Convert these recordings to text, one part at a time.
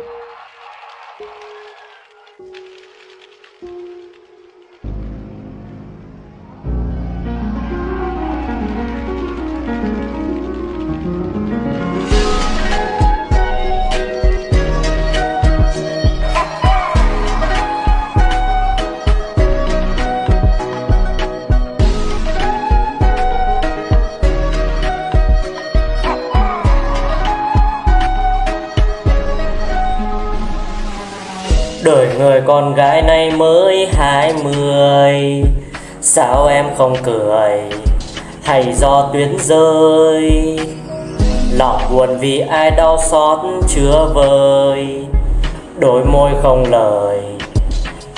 Thank you. Đời người con gái này mới hai mươi. Sao em không cười? Hay do tuyến rơi? Lòng buồn vì ai đau xót chưa vơi Đôi môi không lời,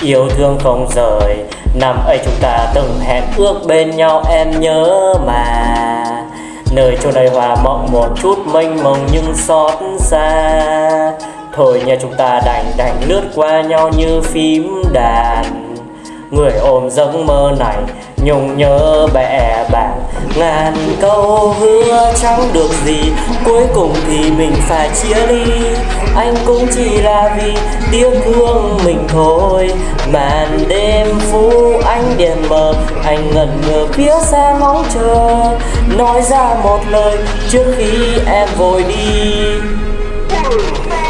Yêu thương không rời. Năm ấy chúng ta từng hẹn ước bên nhau, em nhớ mà. Nơi chỗ này hòa mộng một chút, mênh mông nhưng xót xa. Thôi nhà chúng ta đành đành lướt qua nhau như phím đàn. Người ôm giấc mơ này nhung nhớ bè bạn Ngàn câu hứa chẳng được gì, Cuối cùng thì mình phải chia ly. Anh cũng chỉ là vì tiếc thương mình thôi. Màn đêm phú ánh đèn mờ, Anh ngẩn ngơ phía xa ngóng chờ. Nói ra một lời trước khi em vội đi.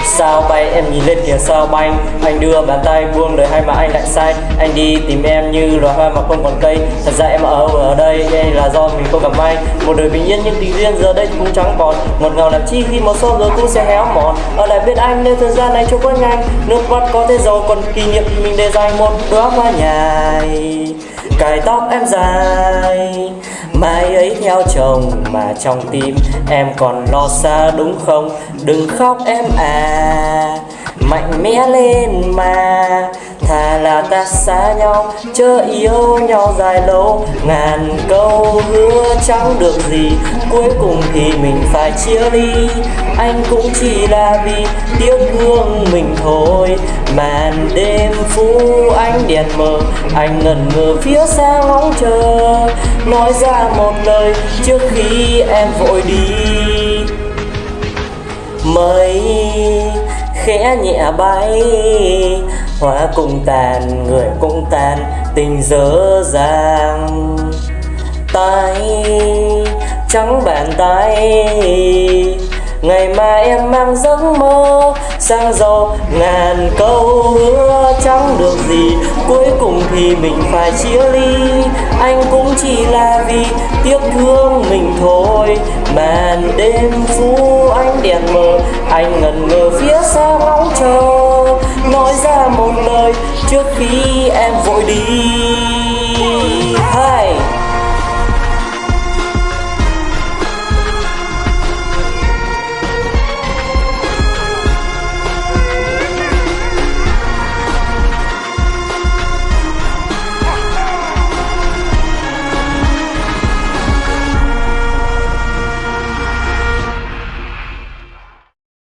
Sao bay, em nhìn lên kìa, sao bay? Anh đưa bàn tay buông đời hay mà anh lại sai. Anh đi tìm em như loài hoa mà không còn cây. Thật ra em ở ở đây đây là do mình không gặp may. Một đời bình yên nhưng tình duyên giờ đây cũng chẳng còn. Một ngào làm chi khi màu son rồi cũng sẽ héo mòn. Ở lại bên anh nên thời gian này trôi quá nhanh. Nước mắt có thể giàu, còn kỷ niệm thì mình để dành một đóa hoa nhài. Cài tóc em dài. Mai ấy theo chồng mà trong tim em còn lo xa, đúng không? Đừng khóc em à Mạnh mẽ lên mà. Thà là ta xa nhau, Chớ yêu nhau dài lâu. Ngàn câu hứa chẳng được gì, Cuối cùng thì mình phải chia ly. Anh cũng chỉ là vì tiếc thương mình thôi. Màn đêm phú ánh đèn mờ, Anh ngẩn ngơ phía xa ngóng chờ. Nói ra một lời trước khi em vội đi. Mây khẽ nhẹ bay Hoa cũng tàn, người cũng tàn Tình dở dàng. Tay trắng bàn tay Ngày mai em mang giấc mơ sang giàu ngàn câu hứa chẳng được gì. Cuối cùng thì mình phải chia ly Anh cũng chỉ là vì tiếc thương mình thôi. Màn đêm phú ánh đèn mờ Anh ngẩn ngơ trước khi em vội đi.